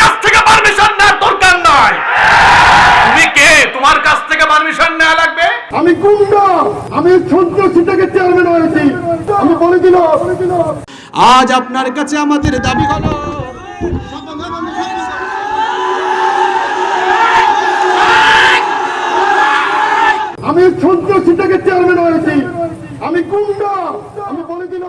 কাছ থেকে পারমিশন নেওয়ার দরকার নাই। তুমি কে? তোমার কাছ থেকে পারমিশন নেওয়া লাগবে? আমি গুন্ডা। আমি সন্ত্রাসী থেকে চেয়ারম্যান হয়েছি। আমি বলে আজ আপনার কাছে আমাদের দাবি হলো আমি সন্ত্রাসী থেকে চেয়ারম্যান হয়েছি। আমি গুন্ডা। আমি বলে দিল।